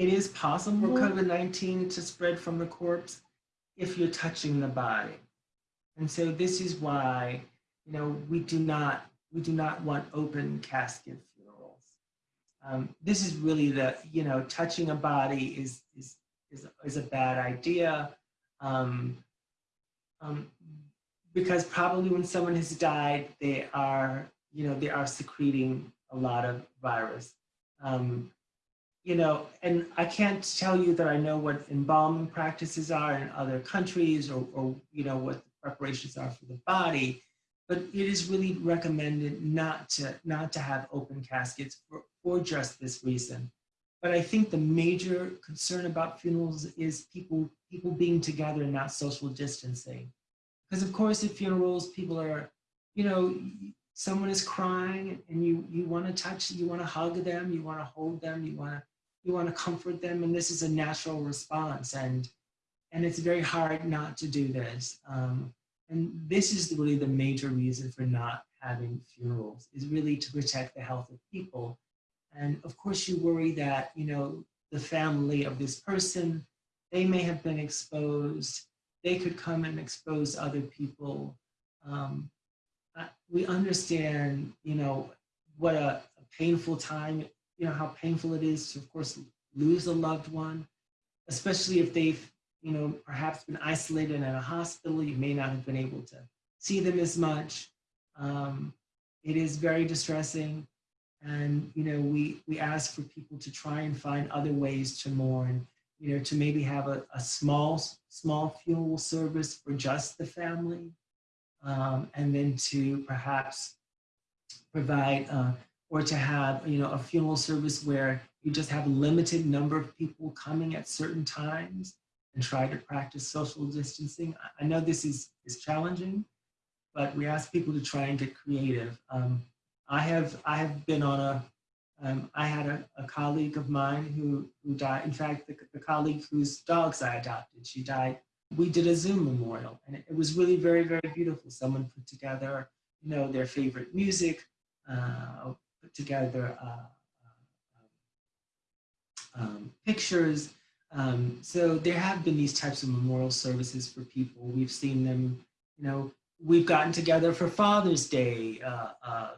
it is possible for COVID-19 to spread from the corpse if you're touching the body. And so this is why, you know, we do not, we do not want open casket funerals. Um, this is really the, you know, touching a body is, is, is, is a bad idea. Um, um, because probably when someone has died, they are, you know, they are secreting a lot of virus. Um, you know, and I can't tell you that I know what embalming practices are in other countries or, or you know, what the preparations are for the body, but it is really recommended not to, not to have open caskets for, for just this reason. But I think the major concern about funerals is people, people being together and not social distancing. Because of course at funerals, people are, you know, someone is crying and you, you want to touch, you want to hug them, you want to hold them, you want to you want to comfort them and this is a natural response and and it's very hard not to do this um, and this is really the major reason for not having funerals is really to protect the health of people. And of course you worry that you know the family of this person they may have been exposed they could come and expose other people. Um, we understand you know what a, a painful time you know, how painful it is to, of course, lose a loved one, especially if they've, you know, perhaps been isolated in a hospital, you may not have been able to see them as much. Um, it is very distressing. And, you know, we, we ask for people to try and find other ways to mourn, you know, to maybe have a, a small, small funeral service for just the family. Um, and then to perhaps provide uh, or to have you know a funeral service where you just have a limited number of people coming at certain times and try to practice social distancing. I know this is, is challenging, but we ask people to try and get creative. Um, I have I have been on a um, I had a, a, colleague of mine who who died. In fact, the, the, colleague whose dogs I adopted, she died. We did a Zoom memorial, and it, it was really very very beautiful. Someone put together, you know, their favorite music, uh, together uh, uh, um, pictures. Um, so there have been these types of memorial services for people. We've seen them, you know, we've gotten together for Father's Day uh, uh,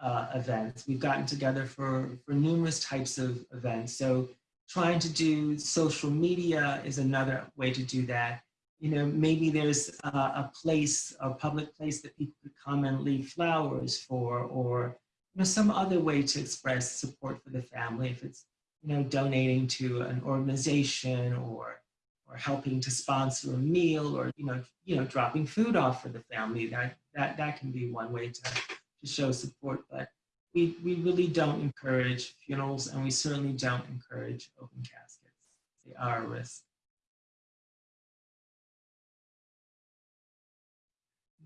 uh, events. We've gotten together for, for numerous types of events. So trying to do social media is another way to do that. You know, maybe there's a, a place, a public place that people could come and leave flowers for, or you know, some other way to express support for the family, if it's, you know, donating to an organization or, or helping to sponsor a meal or, you know, you know, dropping food off for the family, that, that, that can be one way to, to show support. But we, we really don't encourage funerals and we certainly don't encourage open caskets. They are a risk.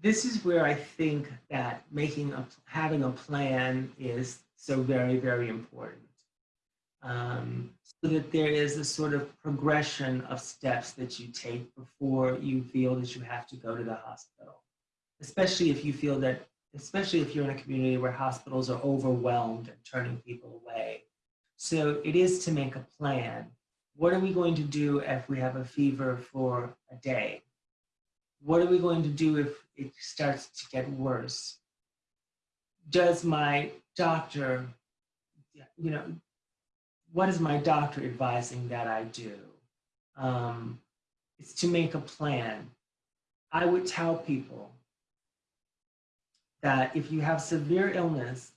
This is where I think that making a, having a plan is so very, very important. Um, so that there is a sort of progression of steps that you take before you feel that you have to go to the hospital. Especially if you feel that, especially if you're in a community where hospitals are overwhelmed and turning people away. So it is to make a plan. What are we going to do if we have a fever for a day? What are we going to do if it starts to get worse? Does my doctor, you know, what is my doctor advising that I do? Um, it's to make a plan. I would tell people that if you have severe illness,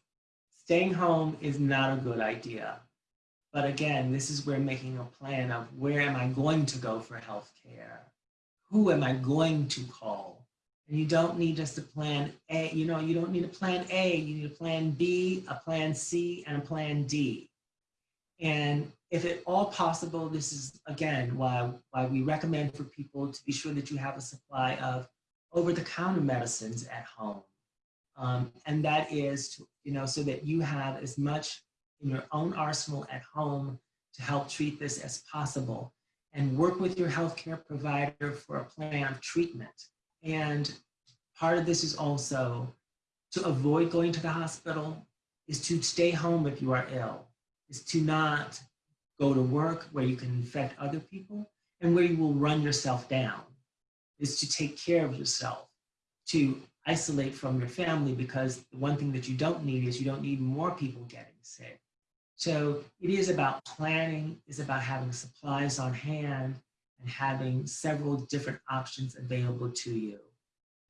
staying home is not a good idea. But again, this is where making a plan of where am I going to go for health care? Who am I going to call? And you don't need just a plan A, you know, you don't need a plan A, you need a plan B, a plan C, and a plan D. And if at all possible, this is again why, why we recommend for people to be sure that you have a supply of over-the-counter medicines at home. Um, and that is, to, you know, so that you have as much in your own arsenal at home to help treat this as possible and work with your healthcare provider for a plan of treatment. And part of this is also to avoid going to the hospital, is to stay home if you are ill, is to not go to work, where you can infect other people, and where you will run yourself down, is to take care of yourself, to isolate from your family, because the one thing that you don't need is you don't need more people getting sick. So it is about planning, is about having supplies on hand and having several different options available to you.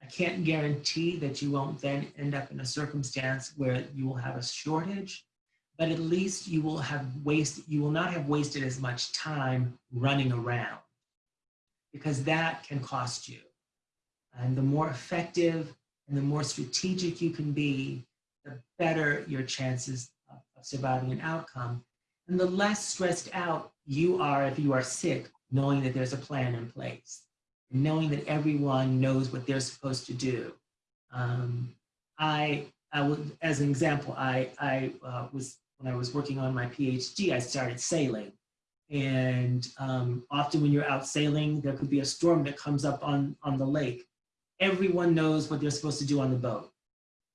I can't guarantee that you won't then end up in a circumstance where you will have a shortage, but at least you will have wasted, you will not have wasted as much time running around because that can cost you. And the more effective and the more strategic you can be, the better your chances of, surviving an outcome. And the less stressed out you are if you are sick, knowing that there's a plan in place knowing that everyone knows what they're supposed to do. Um, I, I would, as an example, I, I uh, was, when I was working on my PhD, I started sailing. And um, often when you're out sailing, there could be a storm that comes up on, on the lake. Everyone knows what they're supposed to do on the boat.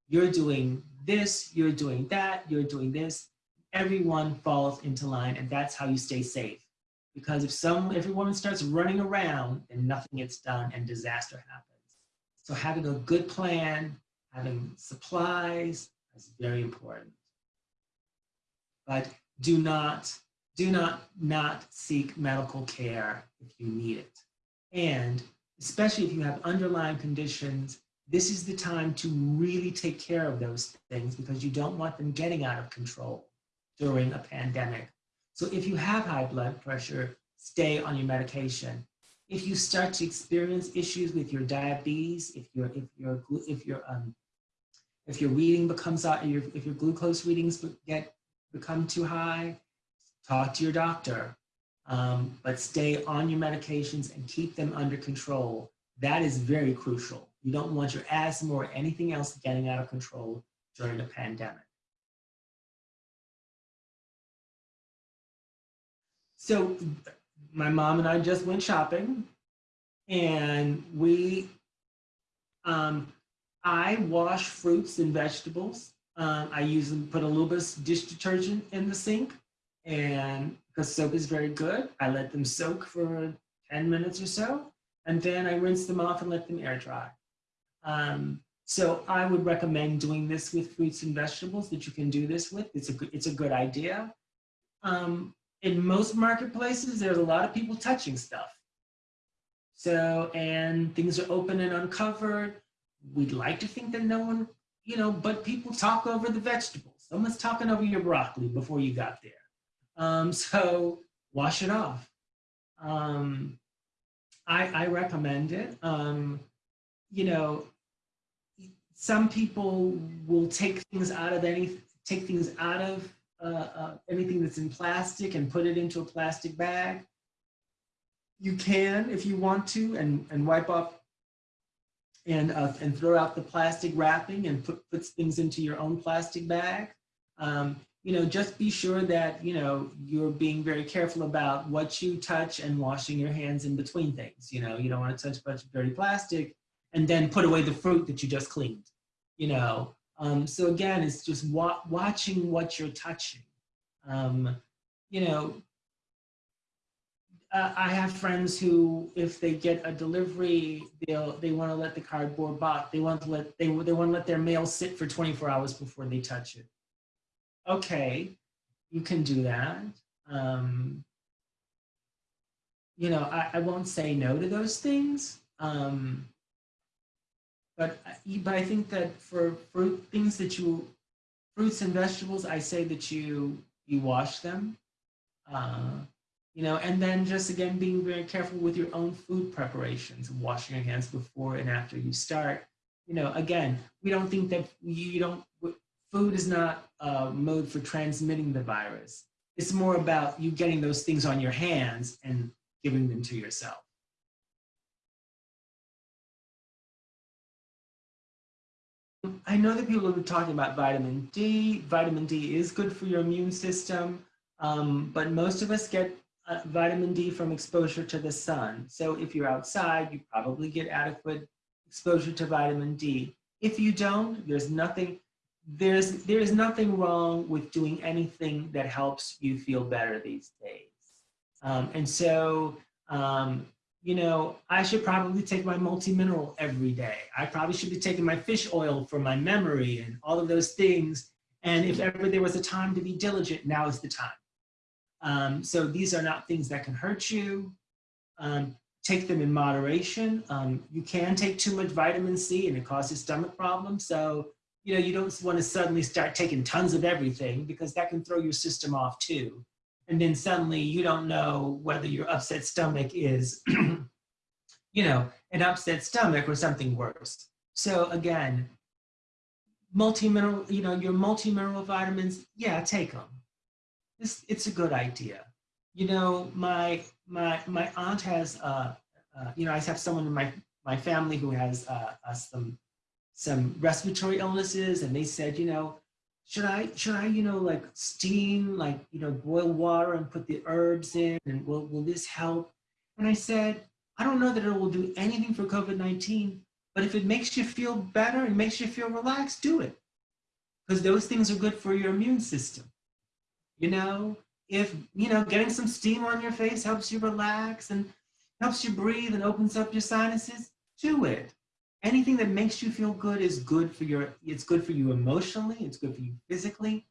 You're doing this, you're doing that, you're doing this. Everyone falls into line and that's how you stay safe. Because if some if a woman starts running around then nothing gets done and disaster happens. So having a good plan having supplies is very important. But do not do not not seek medical care if you need it. And especially if you have underlying conditions this is the time to really take care of those things because you don't want them getting out of control during a pandemic so if you have high blood pressure, stay on your medication. If you start to experience issues with your diabetes, if your if your if your um if your reading becomes out, your if your glucose readings get become too high, talk to your doctor. Um, but stay on your medications and keep them under control. That is very crucial. You don't want your asthma or anything else getting out of control during the pandemic. So my mom and I just went shopping and we, um, I wash fruits and vegetables. Um, I usually put a little bit of dish detergent in the sink and because soap is very good, I let them soak for 10 minutes or so. And then I rinse them off and let them air dry. Um, so I would recommend doing this with fruits and vegetables that you can do this with. It's a good, it's a good idea. Um, in most marketplaces, there's a lot of people touching stuff. So, and things are open and uncovered. We'd like to think that no one, you know, but people talk over the vegetables. Someone's talking over your broccoli before you got there. Um, so wash it off. Um, I, I recommend it. Um, you know, some people will take things out of any, take things out of uh, uh, anything that's in plastic and put it into a plastic bag. You can, if you want to, and, and wipe off and, uh, and throw out the plastic wrapping and put, puts things into your own plastic bag. Um, you know, just be sure that, you know, you're being very careful about what you touch and washing your hands in between things. You know, you don't want to touch a bunch of dirty plastic and then put away the fruit that you just cleaned, you know, um, so again, it's just wa watching what you're touching. Um, you know, I have friends who, if they get a delivery, they'll they want to let the cardboard box. They want to let they they want to let their mail sit for 24 hours before they touch it. Okay, you can do that. Um, you know, I, I won't say no to those things. Um, but, but I think that for fruit, things that you, fruits and vegetables, I say that you, you wash them. Uh, you know, and then just again, being very careful with your own food preparations, washing your hands before and after you start. You know, again, we don't think that you don't, food is not a mode for transmitting the virus. It's more about you getting those things on your hands and giving them to yourself. I know that people have been talking about vitamin D. Vitamin D is good for your immune system, um, but most of us get uh, vitamin D from exposure to the sun. So if you're outside, you probably get adequate exposure to vitamin D. If you don't, there's nothing, there's there is nothing wrong with doing anything that helps you feel better these days. Um, and so, um, you know, I should probably take my multi-mineral every day. I probably should be taking my fish oil for my memory and all of those things. And if ever there was a time to be diligent, now is the time. Um, so these are not things that can hurt you. Um, take them in moderation. Um, you can take too much vitamin C and it causes stomach problems. So, you know, you don't want to suddenly start taking tons of everything because that can throw your system off too. And then suddenly you don't know whether your upset stomach is, you know, an upset stomach or something worse. So again, multi-mineral, you know, your multi-mineral vitamins, yeah, take them. It's, it's a good idea. You know, my my my aunt has uh, uh, you know I have someone in my my family who has uh, uh, some some respiratory illnesses, and they said, you know, should I should I you know like steam like you know boil water and put the herbs in, and will will this help? And I said, I don't know that it will do anything for COVID-19, but if it makes you feel better and makes you feel relaxed, do it. Because those things are good for your immune system. You know, if, you know, getting some steam on your face helps you relax and helps you breathe and opens up your sinuses, do it. Anything that makes you feel good is good for your, it's good for you emotionally, it's good for you physically,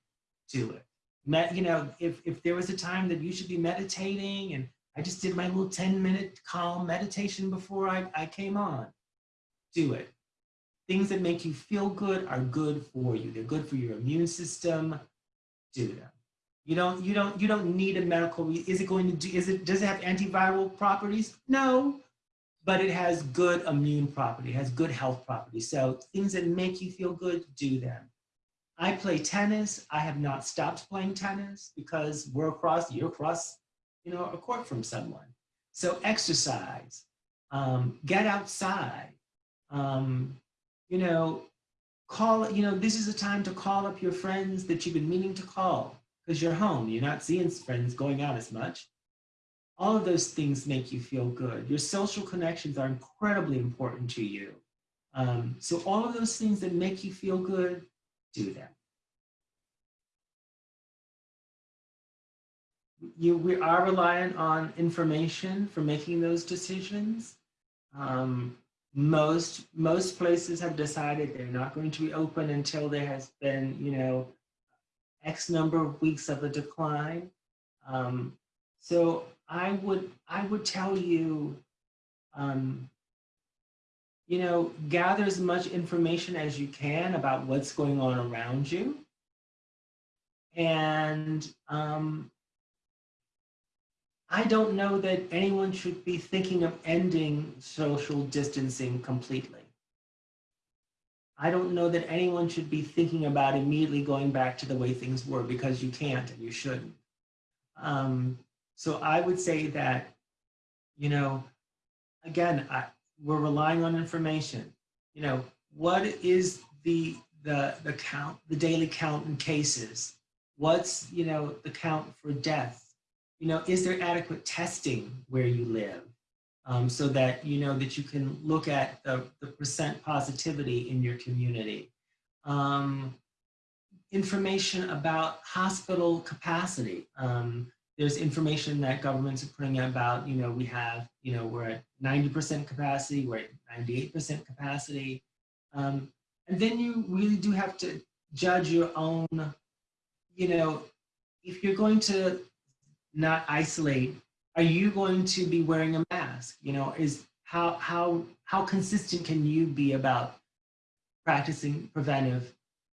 do it. Met, you know, if, if there was a time that you should be meditating and I just did my little 10 minute calm meditation before I, I came on, do it. Things that make you feel good are good for you. They're good for your immune system, do them. You don't, you don't, you don't need a medical, is it going to do, is it, does it have antiviral properties? No, but it has good immune property, it has good health properties. So things that make you feel good, do them. I play tennis. I have not stopped playing tennis because we're across, you're across, you know, a court from someone. So exercise, um, get outside, um, you know, call, you know, this is a time to call up your friends that you've been meaning to call because you're home, you're not seeing friends going out as much. All of those things make you feel good. Your social connections are incredibly important to you. Um, so all of those things that make you feel good, do them. You, we are reliant on information for making those decisions. Um, most, most places have decided they're not going to be open until there has been, you know, X number of weeks of a decline. Um, so I would, I would tell you, um, you know, gather as much information as you can about what's going on around you. And um, I don't know that anyone should be thinking of ending social distancing completely. I don't know that anyone should be thinking about immediately going back to the way things were because you can't and you shouldn't. Um, so I would say that, you know, again, I, we're relying on information. You know, what is the the the count, the daily count in cases? What's you know the count for death? You know, is there adequate testing where you live? um, so that you know that you can look at the, the percent positivity in your community. Um, information about hospital capacity. Um, there's information that governments are putting out about, you know, we have, you know, we're at 90% capacity, we're at 98% capacity. Um, and then you really do have to judge your own, you know, if you're going to not isolate are you going to be wearing a mask? You know, is how how how consistent can you be about practicing preventive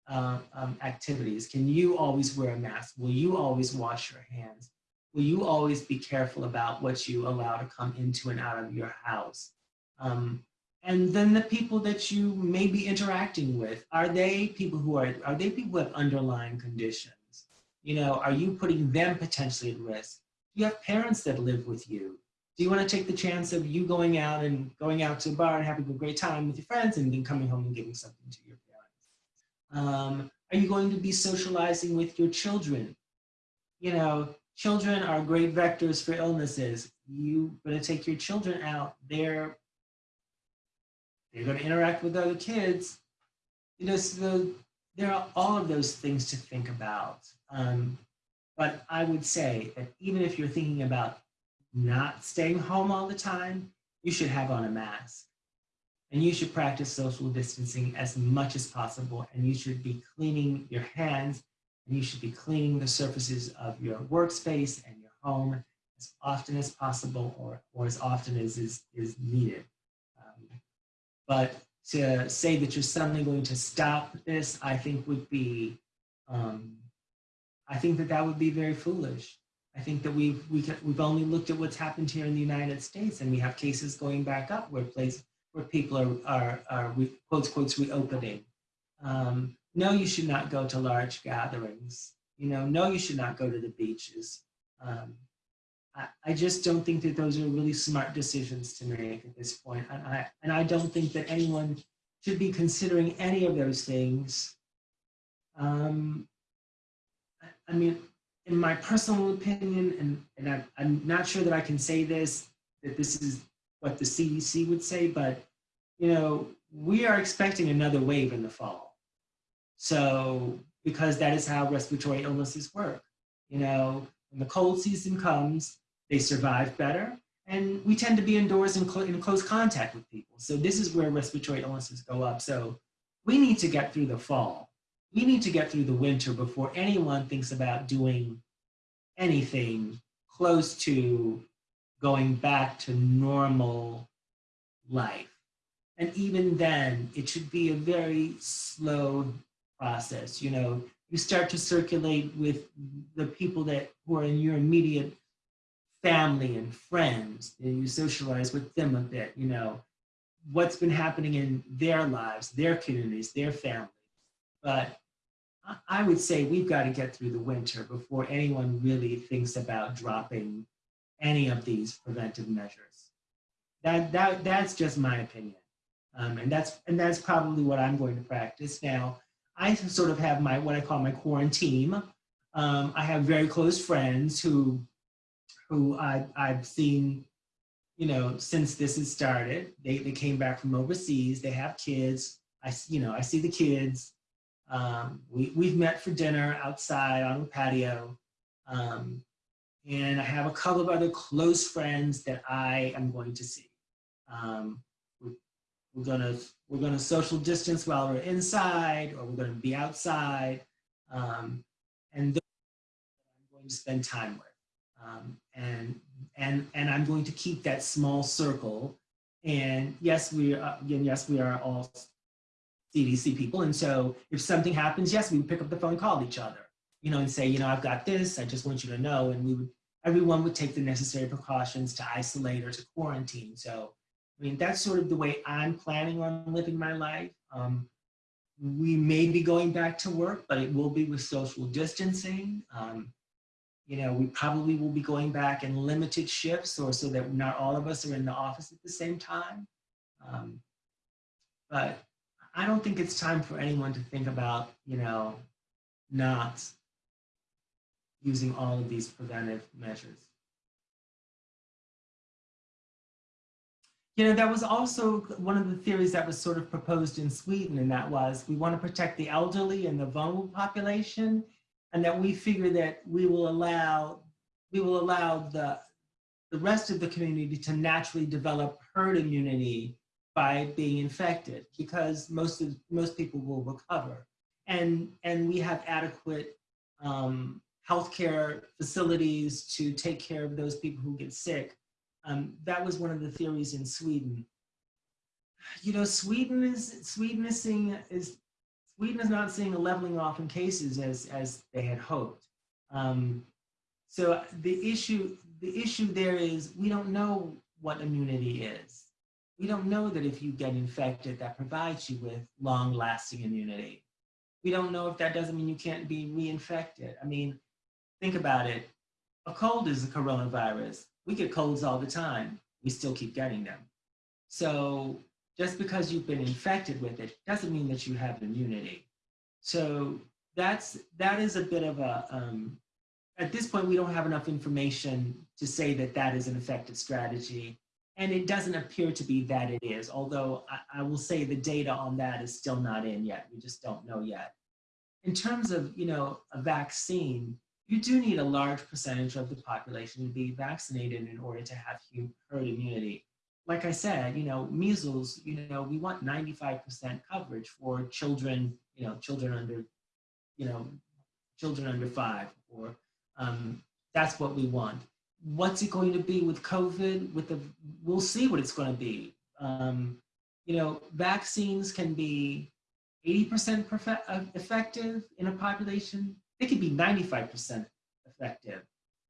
uh, um, activities? Can you always wear a mask? Will you always wash your hands? Will you always be careful about what you allow to come into and out of your house? Um, and then the people that you may be interacting with, are they people who are, are they people with underlying conditions? You know, are you putting them potentially at risk? Do you have parents that live with you. Do you want to take the chance of you going out and going out to a bar and having a great time with your friends and then coming home and giving something to your parents? Um, are you going to be socializing with your children? You know, children are great vectors for illnesses. You're going to take your children out. They're they're going to interact with other kids. You know, so there are all of those things to think about. Um, but I would say that even if you're thinking about not staying home all the time, you should have on a mask. And you should practice social distancing as much as possible. And you should be cleaning your hands and you should be cleaning the surfaces of your workspace and your home as often as possible or, or as often as is, is needed. Um, but to say that you're suddenly going to stop this, I think would be, um, I think that that would be very foolish. I think that we've, we can, we've only looked at what's happened here in the United States and we have cases going back up where place, where people are, are, are re, quotes, quotes, reopening. Um, no, you should not go to large gatherings. You know, no, you should not go to the beaches. Um, I, I just don't think that those are really smart decisions to make at this point. And I, and I don't think that anyone should be considering any of those things. Um, I, I mean, in my personal opinion, and, and I, I'm not sure that I can say this, that this is what the CDC would say, but you know, we are expecting another wave in the fall. So, because that is how respiratory illnesses work. You know, when the cold season comes, they survive better, and we tend to be indoors in, cl in close contact with people. So this is where respiratory illnesses go up. So we need to get through the fall. We need to get through the winter before anyone thinks about doing anything close to going back to normal life. And even then, it should be a very slow process. You know, you start to circulate with the people that who are in your immediate family and friends, and you socialize with them a bit, you know, what's been happening in their lives, their communities, their families. But I would say we've got to get through the winter before anyone really thinks about dropping any of these preventive measures. That, that, that's just my opinion. Um, and, that's, and that's probably what I'm going to practice. Now, I sort of have my, what I call my quarantine. Um, I have very close friends who who I, I've seen, you know, since this has started. They, they came back from overseas, they have kids. I, you know, I see the kids. Um, we, we've met for dinner outside on the patio. Um, and I have a couple of other close friends that I am going to see. Um, we're, gonna we're gonna social distance while we're inside, or we're gonna be outside, um, and those I'm going to spend time with. Um, and, and, and I'm going to keep that small circle. And yes, we are, again, yes, we are all CDC people. And so if something happens, yes, we would pick up the phone, call each other, you know, and say, you know, I've got this, I just want you to know. And we would, everyone would take the necessary precautions to isolate or to quarantine. So, I mean, that's sort of the way I'm planning on living my life. Um, we may be going back to work, but it will be with social distancing. Um, you know, we probably will be going back in limited shifts or so that not all of us are in the office at the same time. Um, but I don't think it's time for anyone to think about, you know, not using all of these preventive measures. You know, that was also one of the theories that was sort of proposed in Sweden, and that was we want to protect the elderly and the vulnerable population, and that we figure that we will allow we will allow the the rest of the community to naturally develop herd immunity by being infected because most of most people will recover and and we have adequate um, healthcare facilities to take care of those people who get sick. Um, that was one of the theories in Sweden. You know, Sweden is Sweden is seeing is Sweden is not seeing a leveling off in cases as, as they had hoped. Um, so the issue, the issue there is we don't know what immunity is. We don't know that if you get infected, that provides you with long lasting immunity. We don't know if that doesn't mean you can't be reinfected. I mean, think about it. A cold is a coronavirus. We get colds all the time. We still keep getting them. So just because you've been infected with it doesn't mean that you have immunity. So that's that is a bit of a um, at this point we don't have enough information to say that that is an effective strategy and it doesn't appear to be that it is although I, I will say the data on that is still not in yet we just don't know yet in terms of, you know, a vaccine, you do need a large percentage of the population to be vaccinated in order to have herd immunity. Like I said, you know, measles, you know, we want 95% coverage for children, you know, children under, you know, children under five, or um, that's what we want. What's it going to be with COVID? With the, we'll see what it's going to be. Um, you know, vaccines can be 80% uh, effective in a population. They could be 95% effective.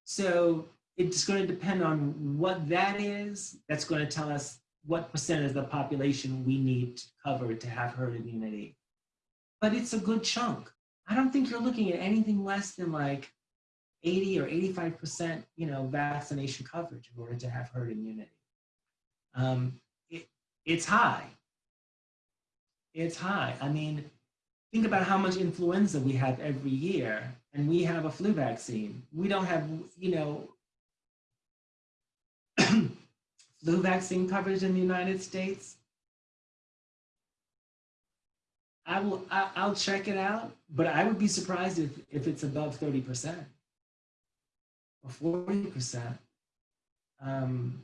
So it's going to depend on what that is. That's going to tell us what percent of the population we need to cover to have herd immunity. But it's a good chunk. I don't think you're looking at anything less than like 80 or 85%, you know, vaccination coverage in order to have herd immunity. Um, it, it's high. It's high. I mean, think about how much influenza we have every year and we have a flu vaccine. We don't have, you know, flu vaccine coverage in the United States. I will, I, will check it out, but I would be surprised if, if it's above 30% or 40%. Um,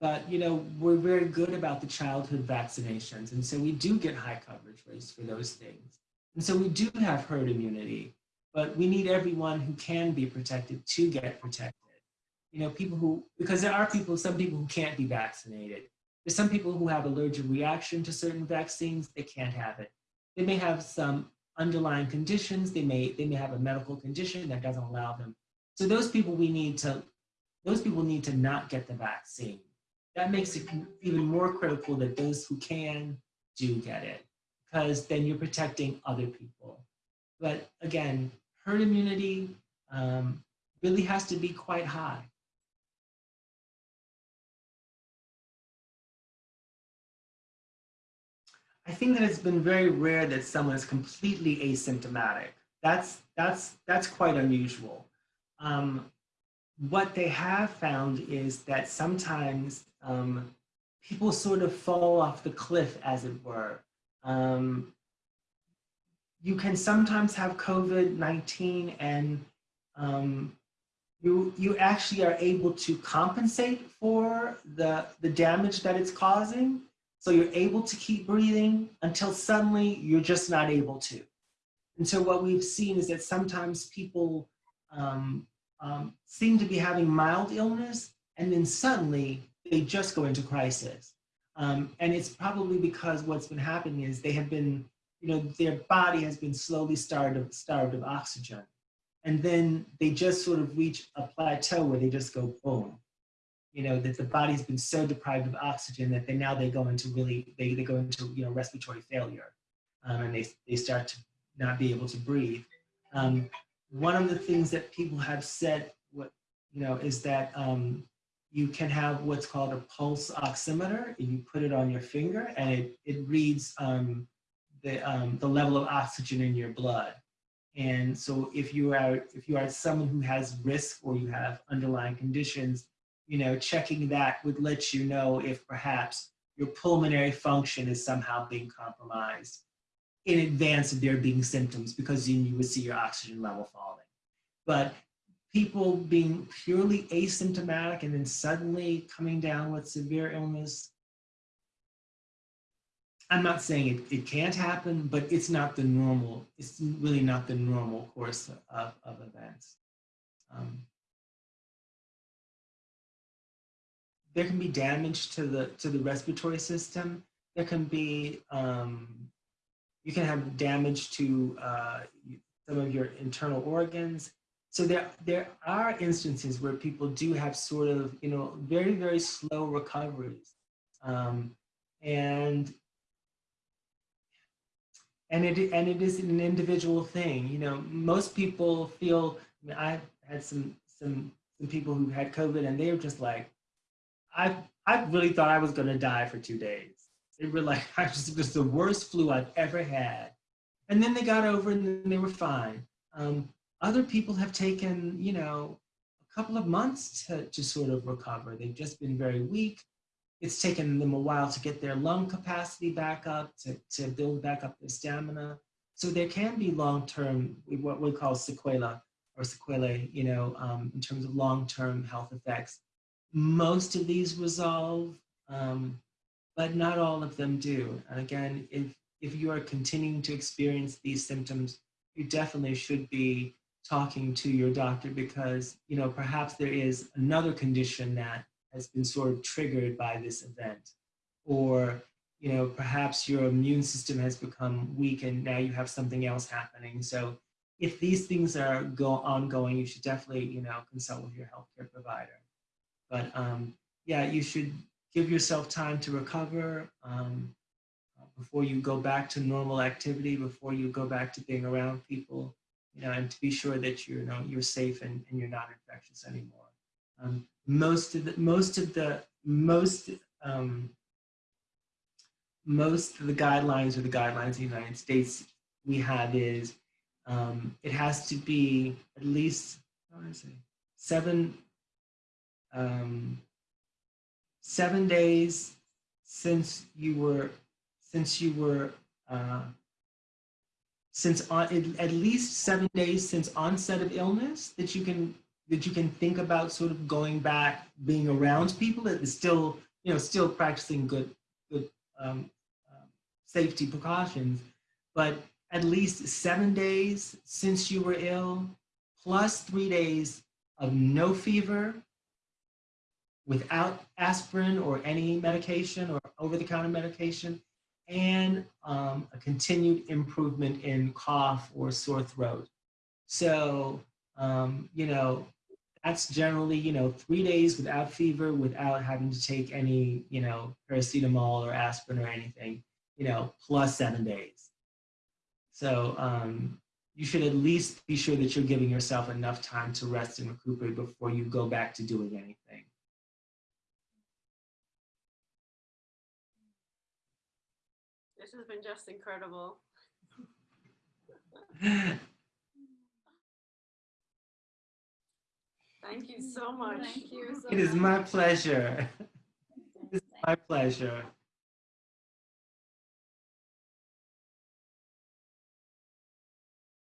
but, you know, we're very good about the childhood vaccinations. And so we do get high coverage rates for those things. And so we do have herd immunity, but we need everyone who can be protected to get protected. You know, people who, because there are people, some people who can't be vaccinated. There's some people who have allergic reaction to certain vaccines, they can't have it. They may have some underlying conditions, they may, they may have a medical condition that doesn't allow them. So those people we need to, those people need to not get the vaccine. That makes it even more critical that those who can do get it, because then you're protecting other people. But again, herd immunity um, really has to be quite high. I think that it's been very rare that someone is completely asymptomatic. That's, that's, that's quite unusual. Um, what they have found is that sometimes um, people sort of fall off the cliff, as it were. Um, you can sometimes have COVID-19 and um, you, you actually are able to compensate for the, the damage that it's causing. So you're able to keep breathing until suddenly you're just not able to. And so what we've seen is that sometimes people um, um, seem to be having mild illness and then suddenly they just go into crisis. Um, and it's probably because what's been happening is they have been, you know, their body has been slowly starved of, starved of oxygen. And then they just sort of reach a plateau where they just go boom you know, that the body's been so deprived of oxygen that they now they go into really, they, they go into, you know, respiratory failure um, and they, they start to not be able to breathe. Um, one of the things that people have said, what, you know, is that um, you can have what's called a pulse oximeter. You put it on your finger and it, it reads um, the, um, the level of oxygen in your blood. And so if you are if you are someone who has risk or you have underlying conditions, you know, checking that would let you know if perhaps your pulmonary function is somehow being compromised in advance of there being symptoms because then you would see your oxygen level falling. But people being purely asymptomatic and then suddenly coming down with severe illness, I'm not saying it, it can't happen, but it's not the normal, it's really not the normal course of, of events. Um, there can be damage to the to the respiratory system. There can be um, you can have damage to uh, some of your internal organs. So there there are instances where people do have sort of you know very very slow recoveries, um, and and it and it is an individual thing. You know, most people feel. I mean, I've had some some some people who had COVID and they were just like, I I really thought I was gonna die for two days. It were like I just it was the worst flu I've ever had. And then they got over and they were fine. Um, other people have taken, you know, a couple of months to, to sort of recover. They've just been very weak. It's taken them a while to get their lung capacity back up, to, to build back up their stamina. So there can be long-term, what we call sequela or sequelae, you know, um, in terms of long-term health effects. Most of these resolve, um, but not all of them do. And again, if, if you are continuing to experience these symptoms, you definitely should be talking to your doctor because, you know, perhaps there is another condition that has been sort of triggered by this event. Or, you know, perhaps your immune system has become weak and now you have something else happening. So if these things are go ongoing, you should definitely, you know, consult with your healthcare provider. But um, yeah, you should give yourself time to recover um, before you go back to normal activity, before you go back to being around people, you know, and to be sure that you're, know, you're safe and, and you're not infectious anymore. Um, most of the, most of the, most, um, most of the guidelines or the guidelines in the United States we have is um, it has to be at least how do I say, seven um, seven days since you were since you were uh, since on, at least seven days since onset of illness that you can that you can think about sort of going back being around people that is still you know still practicing good good um, uh, safety precautions. But at least seven days since you were ill, plus three days of no fever, without aspirin or any medication or over-the-counter medication, and um, a continued improvement in cough or sore throat. So, um, you know, that's generally, you know, three days without fever, without having to take any, you know, paracetamol or aspirin or anything, you know, plus seven days. So um, you should at least be sure that you're giving yourself enough time to rest and recuperate before you go back to doing anything. Has been just incredible. Thank you so much. Thank you so It is much. my pleasure. It's my pleasure.